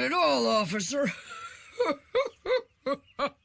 Not at all, officer.